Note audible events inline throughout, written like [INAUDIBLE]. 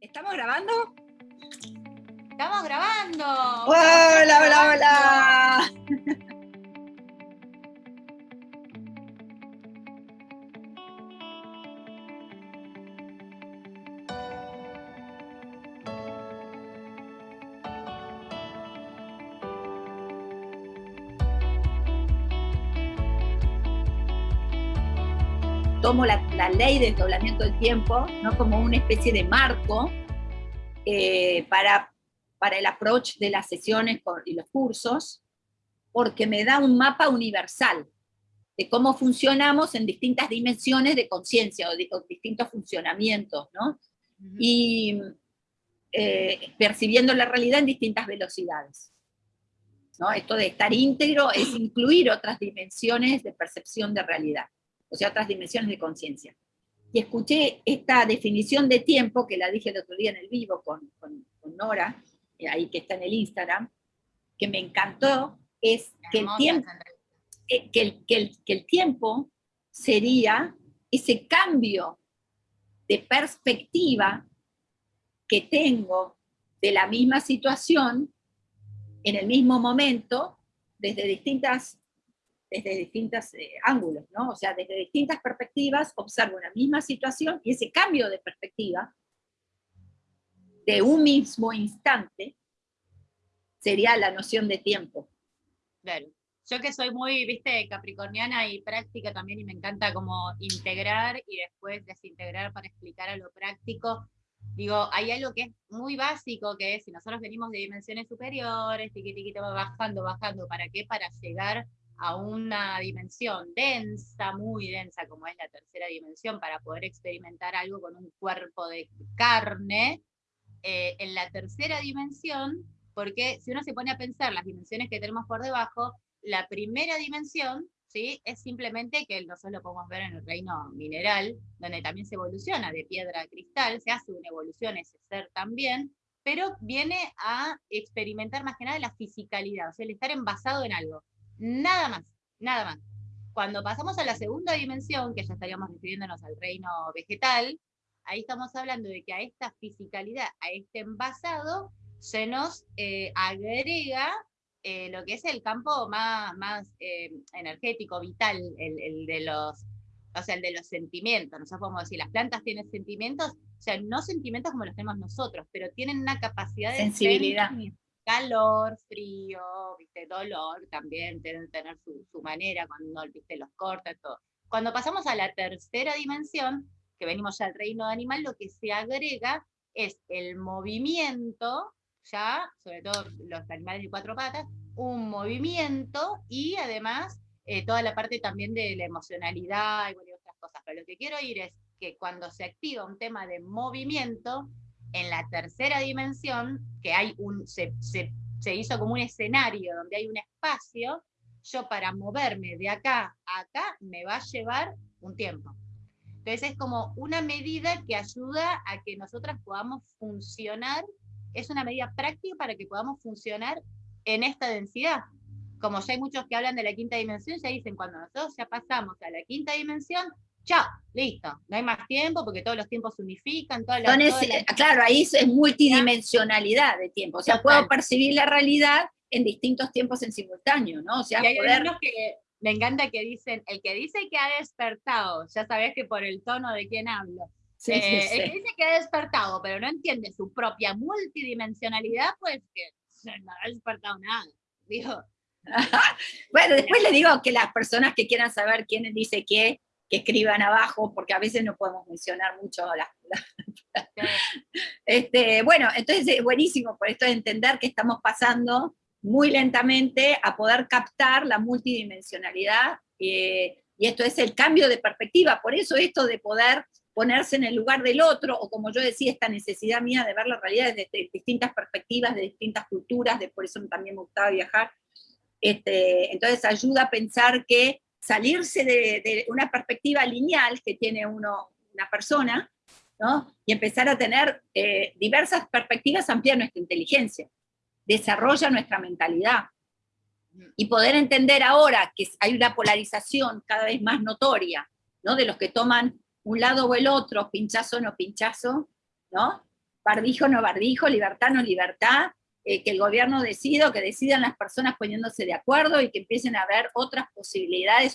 ¿Estamos grabando? Estamos grabando. Hola, hola, hola. Tomo la, ley de desdoblamiento del tiempo ¿no? como una especie de marco eh, para, para el approach de las sesiones y los cursos, porque me da un mapa universal de cómo funcionamos en distintas dimensiones de conciencia o, distintos funcionamientos, ¿no? Y eh, percibiendo la realidad en distintas velocidades. ¿no? Esto de estar íntegro es incluir otras dimensiones de percepción de realidad o sea, otras dimensiones de conciencia. Y escuché esta definición de tiempo, que la dije el otro día en el vivo con, con, Nora, eh, ahí que está en el Instagram, que me encantó, es que el, tiempo, eh, que, el, que, el, que el tiempo sería ese cambio de perspectiva que tengo de la misma situación en el mismo momento, desde distintas desde distintos eh, ángulos, ¿no? O sea, desde distintas perspectivas observo una misma situación y ese cambio de perspectiva de un mismo instante sería la noción de tiempo. Claro. Yo que soy muy, viste, capricorniana y práctica también, y me encanta como integrar y después desintegrar para explicar a lo práctico, digo, hay algo que es muy básico, que es si nosotros venimos de dimensiones superiores, tiquitiquito bajando, bajando, ¿para qué? Para llegar a una dimensión densa, muy densa, como es la tercera dimensión, para poder experimentar algo con un cuerpo de carne, eh, en la tercera dimensión, porque si uno se pone a pensar las dimensiones que tenemos por debajo, la primera dimensión ¿sí? es simplemente que nosotros lo podemos ver en el reino mineral, donde también se evoluciona de piedra a cristal, se hace una evolución ese ser también, pero viene a experimentar más que nada la fisicalidad, o sea, el estar envasado en algo. Nada más, nada más. Cuando pasamos a la segunda dimensión, que ya estaríamos refiriéndonos al reino vegetal, ahí estamos hablando de que a esta fisicalidad, a este envasado, se nos eh, agrega eh, lo que es el campo más, más eh, energético, vital, el, de los, o sea, el de los sentimientos. Nosotros podemos decir, las plantas tienen sentimientos, o sea, no sentimientos como los tenemos nosotros, pero tienen una capacidad de sensibilidad calor, frío, ¿viste? dolor, también tienen tener su, manera cuando ¿viste? los corta, todo. Cuando pasamos a la tercera dimensión, que venimos ya al reino animal, lo que se agrega es el movimiento, ya, sobre todo los animales de cuatro patas, un movimiento y además eh, toda la parte también de la emocionalidad y otras cosas. Pero lo que quiero ir es que cuando se activa un tema de movimiento, en la tercera dimensión, que hay un, se, hizo como un escenario donde hay un espacio, yo para moverme de acá a acá me va a llevar un tiempo. Entonces es como una medida que ayuda a que nosotras podamos funcionar, es una medida práctica para que podamos funcionar en esta densidad. Como ya hay muchos que hablan de la quinta dimensión, ya dicen, cuando nosotros ya pasamos a la quinta dimensión, chao, listo, no hay más tiempo porque todos los tiempos se unifican. Todas Claro, ahí es multidimensionalidad de tiempo, o sea, puedo percibir la realidad en distintos tiempos en simultáneo, ¿no? O sea, y hay poder... que me encanta que dicen, el que dice que ha despertado, ya sabes que por el tono de quién hablo, eh, el que dice que ha despertado, pero no entiende su propia multidimensionalidad, pues que no ha despertado nada. Digo, [LAUGHS] bueno, después le digo que las personas que quieran saber quién dice qué, que escriban abajo, porque a veces no podemos mencionar mucho las... este, bueno, entonces es buenísimo por esto de entender que estamos pasando muy lentamente a poder captar la multidimensionalidad, eh, y esto es el cambio de perspectiva, por eso esto de poder ponerse en el lugar del otro, o como yo decía, esta necesidad mía de ver la realidad desde distintas perspectivas, de distintas culturas, de, por eso también me gustaba viajar, este, entonces ayuda a pensar que salirse de, una perspectiva lineal que tiene uno, una persona, y empezar a tener eh, diversas perspectivas amplía nuestra inteligencia, desarrolla nuestra mentalidad, y poder entender ahora que hay una polarización cada vez más notoria, ¿no? de los que toman un lado o el otro, pinchazo no pinchazo, ¿no? barbijo no barbijo, libertad no libertad, eh, que el gobierno decida o que decidan las personas poniéndose de acuerdo y que empiecen a haber otras posibilidades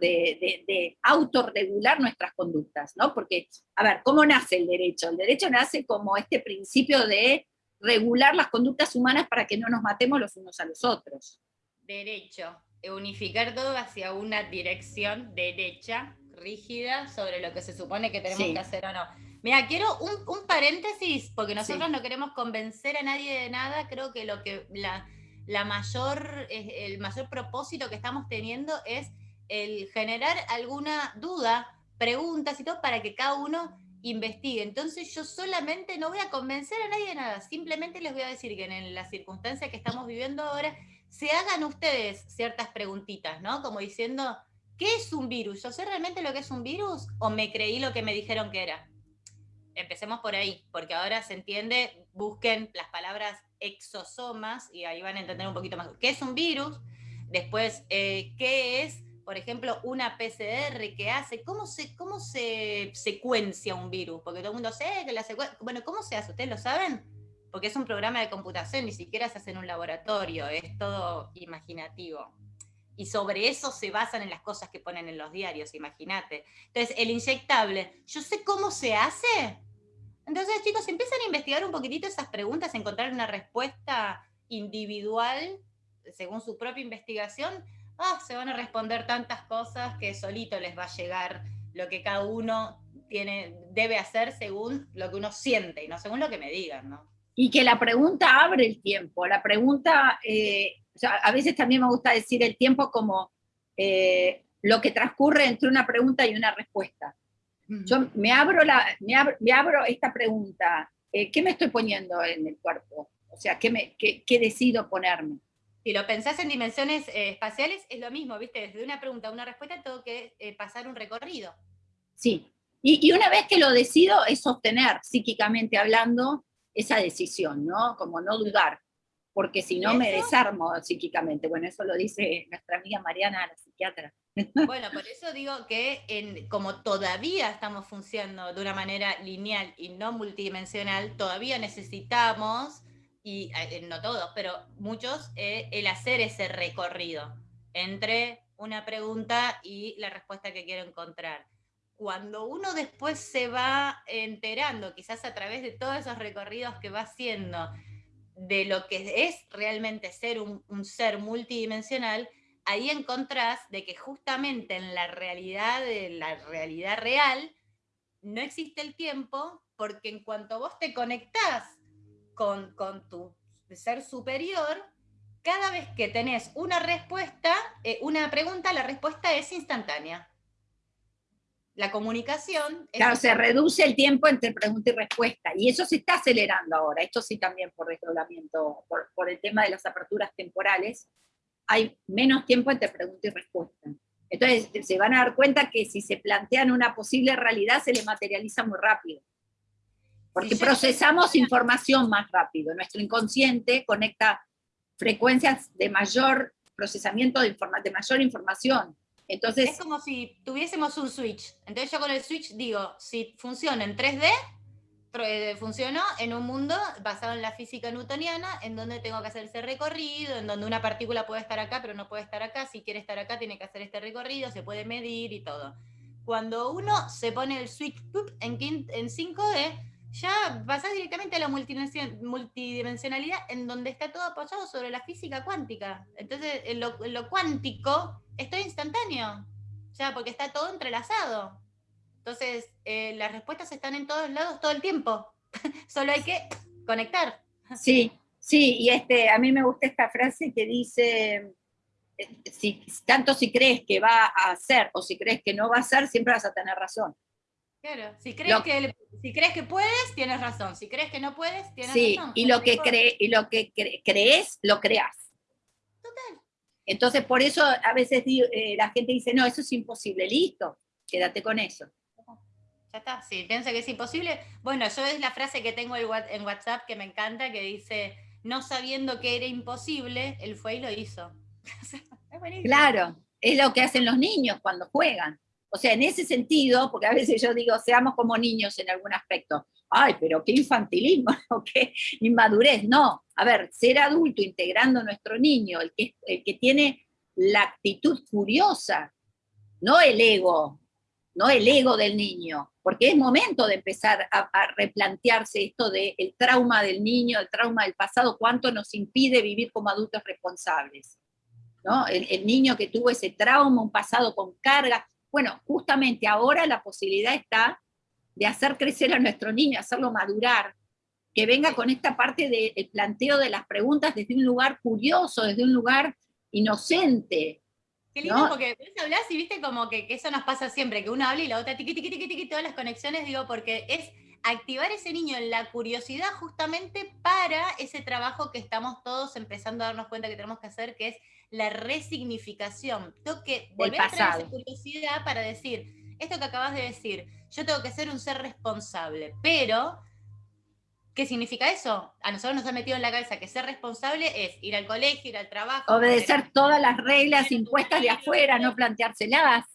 de, de, autorregular nuestras conductas, ¿no? Porque, a ver, ¿cómo nace el derecho? El derecho nace como este principio de regular las conductas humanas para que no nos matemos los unos a los otros. Derecho, unificar todo hacia una dirección derecha, rígida, sobre lo que se supone que tenemos que hacer o no. Mira, quiero un, paréntesis, porque nosotros no queremos convencer a nadie de nada, creo que lo que la, la mayor, el mayor propósito que estamos teniendo es el generar alguna duda, preguntas y todo para que cada uno investigue. Entonces yo solamente no voy a convencer a nadie de nada, simplemente les voy a decir que en la circunstancia que estamos viviendo ahora, se hagan ustedes ciertas preguntitas, ¿no? Como diciendo, ¿qué es un virus? ¿Yo sé realmente lo que es un virus o me creí lo que me dijeron que era? Empecemos por ahí, porque ahora se entiende, busquen las palabras exosomas y ahí van a entender un poquito más. ¿Qué es un virus? Después, eh, ¿qué es por ejemplo, una PCR que hace, ¿cómo se, cómo se secuencia un virus? Porque todo el mundo sabe que la secuencia, bueno, ¿cómo se hace? ¿Ustedes lo saben? Porque es un programa de computación, ni siquiera se hace en un laboratorio, es todo imaginativo. Y sobre eso se basan en las cosas que ponen en los diarios, imagínate. Entonces, el inyectable, ¿yo sé cómo se hace? Entonces, chicos, empiezan a investigar un poquitito esas preguntas, encontrar una respuesta individual según su propia investigación, ah, se van a responder tantas cosas que solito les va a llegar lo que cada uno tiene, debe hacer según lo que uno siente y no según lo que me digan, ¿no? Y que la pregunta abre el tiempo, la pregunta, eh, a veces también me gusta decir el tiempo como eh, lo que transcurre entre una pregunta y una respuesta. Yo me abro, la, me abro, esta pregunta, eh, ¿qué me estoy poniendo en el cuerpo? O sea, ¿qué, me, qué, qué decido ponerme? Si lo pensás en dimensiones eh, espaciales, es lo mismo, ¿viste? Desde una pregunta a una respuesta tengo que pasar un recorrido. Sí, y, una vez que lo decido es sostener, psíquicamente hablando, esa decisión, ¿no? Como no dudar, porque si no me desarmo psíquicamente. Bueno, eso lo dice nuestra amiga Mariana, la psiquiatra. [LAUGHS] Bueno, por eso digo que en, como todavía estamos funcionando de una manera lineal y no multidimensional, todavía necesitamos y eh, no todos, pero muchos, eh, el hacer ese recorrido entre una pregunta y la respuesta que quiero encontrar. Cuando uno después se va enterando, quizás a través de todos esos recorridos que va haciendo, de lo que es realmente ser un, ser multidimensional, ahí encontrás de que justamente en la realidad, de la realidad real, no existe el tiempo, porque en cuanto vos te conectás con, tu ser superior, cada vez que tenés una respuesta, eh, una pregunta, la respuesta es instantánea. La comunicación... claro, se reduce el tiempo entre pregunta y respuesta, y eso se está acelerando ahora, esto sí también por desdoblamiento, por, por el tema de las aperturas temporales, hay menos tiempo entre pregunta y respuesta. Entonces se van a dar cuenta que si se plantean una posible realidad se le materializa muy rápido. Porque procesamos información más rápido. Nuestro inconsciente conecta frecuencias de mayor procesamiento de, de mayor información. Entonces, es como si tuviésemos un switch. Entonces yo con el switch digo, si funciona en 3D, eh, funcionó en un mundo basado en la física newtoniana, en donde tengo que hacer ese recorrido, en donde una partícula puede estar acá, pero no puede estar acá. Si quiere estar acá, tiene que hacer este recorrido, se puede medir y todo. Cuando uno se pone el switch en, en 5D, ya pasás directamente a la multidimensionalidad en donde está todo apoyado sobre la física cuántica. Entonces, en lo, cuántico es instantáneo, ya porque está todo entrelazado. Entonces, eh, las respuestas están en todos lados todo el tiempo. [LAUGHS] Solo hay que conectar. Sí, sí, y este, a mí me gusta esta frase que dice, eh, si, tanto si crees que va a ser o si crees que no va a ser, siempre vas a tener razón. Claro, si crees, que, si crees que puedes, tienes razón. Si crees que no puedes, tienes razón. Y lo, que cree, y lo que crees, lo creas. Total. Entonces, por eso a veces eh, la gente dice, no, eso es imposible, listo, quédate con eso. Ya está, si piensa que es imposible. Bueno, yo es la frase que tengo en WhatsApp que me encanta, que dice, no sabiendo que era imposible, él fue y lo hizo. [LAUGHS] claro, es lo que hacen los niños cuando juegan O sea, en ese sentido, porque a veces yo digo, seamos como niños en algún aspecto. Ay, pero qué infantilismo, [LAUGHS] qué inmadurez. No, a ver, ser adulto integrando nuestro niño, el que, el que tiene la actitud furiosa, no el ego, no el ego del niño, porque es momento de empezar a, replantearse esto del trauma del niño, el trauma del pasado, cuánto nos impide vivir como adultos responsables. ¿no? El, el, niño que tuvo ese trauma, un pasado con carga, bueno, justamente ahora la posibilidad está de hacer crecer a nuestro niño, hacerlo madurar, que venga con esta parte del planteo de las preguntas desde un lugar curioso, desde un lugar inocente. Qué lindo, porque vos hablás y viste como que, eso nos pasa siempre, que uno habla y la otra tiqui, tiqui, tiqui, tiqui, todas las conexiones, digo, porque es activar ese niño en la curiosidad justamente para ese trabajo que estamos todos empezando a darnos cuenta que tenemos que hacer, que es la resignificación. Tengo que volver a traer esa curiosidad para decir, esto que acabas de decir, yo tengo que ser un ser responsable, pero ¿Qué significa eso? A nosotros nos ha metido en la cabeza que ser responsable es ir al colegio, ir al trabajo. Obedecer todas las reglas impuestas de afuera, no planteárselas.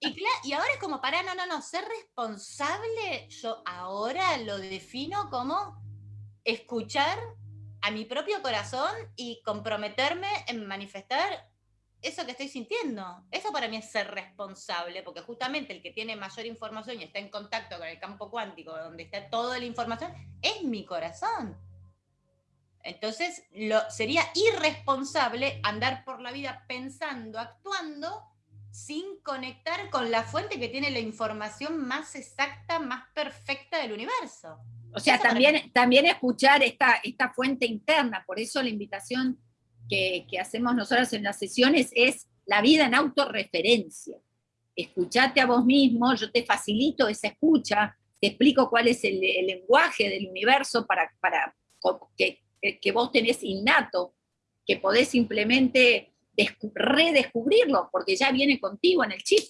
Y, y ahora es como, para, no, no, no, ser responsable, yo ahora lo defino como escuchar a mi propio corazón y comprometerme en manifestar eso que estoy sintiendo. Eso para mí es ser responsable, porque justamente el que tiene mayor información y está en contacto con el campo cuántico, donde está toda la información, es mi corazón. Entonces, lo, sería irresponsable andar por la vida pensando, actuando, sin conectar con la fuente que tiene la información más exacta, más perfecta del universo. O sea, también, también escuchar esta, esta fuente interna, por eso la invitación que, hacemos nosotros en las sesiones es la vida en autorreferencia. Escuchate a vos mismo, yo te facilito esa escucha, te explico cuál es el, lenguaje del universo para, para que, que, vos tenés innato, que podés simplemente redescubrirlo, porque ya viene contigo en el chip.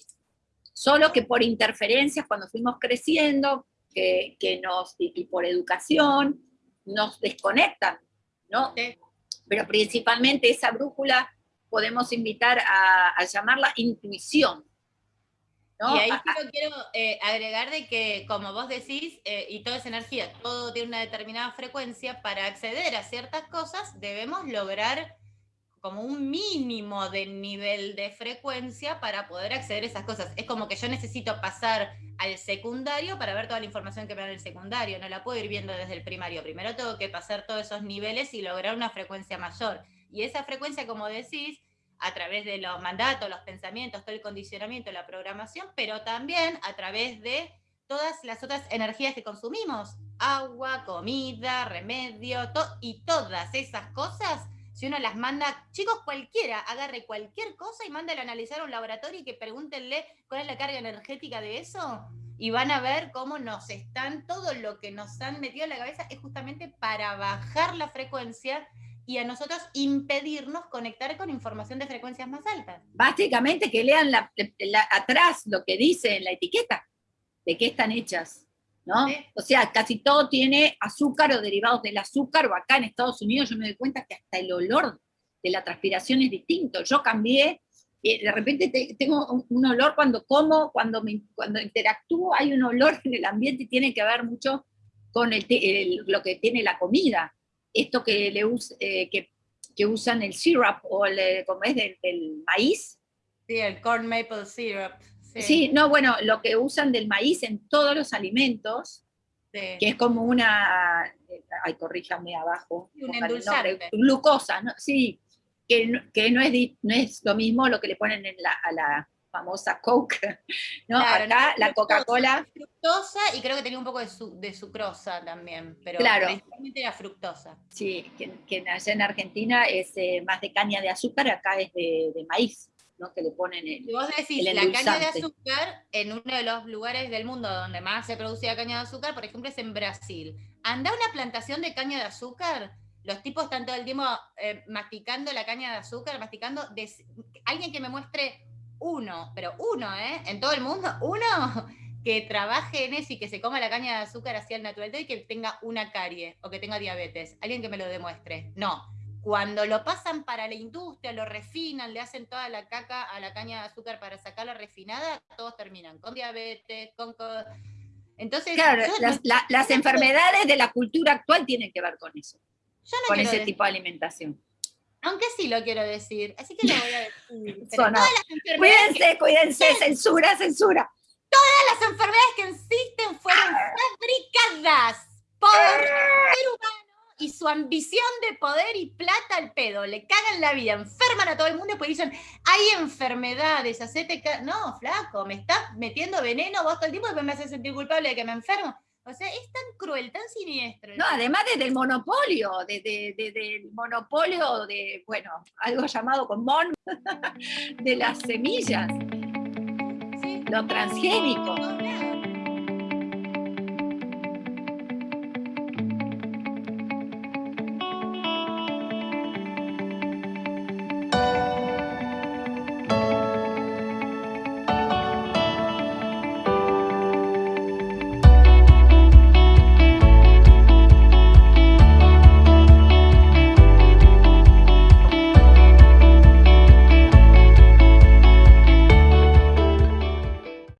Solo que por interferencias, cuando fuimos creciendo, que, nos, y, por educación, nos desconectan, ¿no? Pero principalmente esa brújula podemos invitar a, llamarla intuición. Y ahí quiero eh, agregar de que, como vos decís, eh, y toda esa energía, todo tiene una determinada frecuencia, para acceder a ciertas cosas debemos lograr como un mínimo de nivel de frecuencia para poder acceder a esas cosas. Es como que yo necesito pasar al secundario para ver toda la información que me da el secundario, no la puedo ir viendo desde el primario. Primero tengo que pasar todos esos niveles y lograr una frecuencia mayor. Y esa frecuencia, como decís, a través de los mandatos, los pensamientos, todo el condicionamiento, la programación, pero también a través de todas las otras energías que consumimos, agua, comida, remedio, y todas esas cosas si uno las manda, chicos, cualquiera, agarre cualquier cosa y mándale a analizar a un laboratorio y que pregúntenle cuál es la carga energética de eso, y van a ver cómo nos están, todo lo que nos han metido en la cabeza es justamente para bajar la frecuencia y a nosotros impedirnos conectar con información de frecuencias más altas. Básicamente que lean atrás lo que dice en la etiqueta, de qué están hechas. ¿No? O sea, casi todo tiene azúcar o derivados del azúcar, o acá en Estados Unidos yo me doy cuenta que hasta el olor de la transpiración es distinto. Yo cambié, eh, de repente tengo un, olor cuando como, cuando, cuando interactúo, hay un olor [LAUGHS] en el ambiente y tiene que ver mucho con el, lo que tiene la comida. Esto que, le eh, que, que, usan el syrup, o el, como es del, del maíz. Sí, el corn maple syrup. Sí. no, bueno, lo que usan del maíz en todos los alimentos, que es como una, ay, corríjame abajo, un endulzante. glucosa, ¿no? sí, que, que no, es, no es lo mismo lo que le ponen en la, a la famosa Coke, ¿no? Acá la Coca-Cola... Fructosa y creo que tenía un poco de, su, de sucrosa también, pero claro. principalmente era fructosa. Sí, que, que allá en Argentina es eh, más de caña de azúcar, acá es de, de maíz que le ponen el, y vos decís, la caña de azúcar, en uno de los lugares del mundo donde más se producía caña de azúcar, por ejemplo, es en Brasil. Anda una plantación de caña de azúcar, los tipos están todo el tiempo eh, masticando la caña de azúcar, masticando, alguien que me muestre uno, pero uno, ¿eh? En todo el mundo, [LAUGHS] uno que trabaje en eso y que se coma la caña de azúcar hacia el natural y que tenga una carie o que tenga diabetes. Alguien que me lo demuestre. No, cuando lo pasan para la industria, lo refinan, le hacen toda la caca a la caña de azúcar para sacarla refinada, todos terminan con diabetes, con... Entonces, claro, las, enfermedades de la cultura actual tienen que ver con eso, con ese tipo de alimentación. Aunque sí lo quiero decir, así que lo voy a decir. [LAUGHS] cuídense, cuídense, censura, censura. Todas las enfermedades que existen fueron ah. fabricadas por el ser humano y su ambición de poder y plata al pedo, le cagan la vida, enferman a todo el mundo y pues dicen, hay enfermedades, hacete No, flaco, me estás metiendo veneno vos todo el tiempo y me haces sentir culpable de que me enfermo. O sea, es tan cruel, tan siniestro. No, además desde el monopolio, desde, el monopolio de, bueno, algo llamado con mon, [LAUGHS] de las semillas, lo transgénico.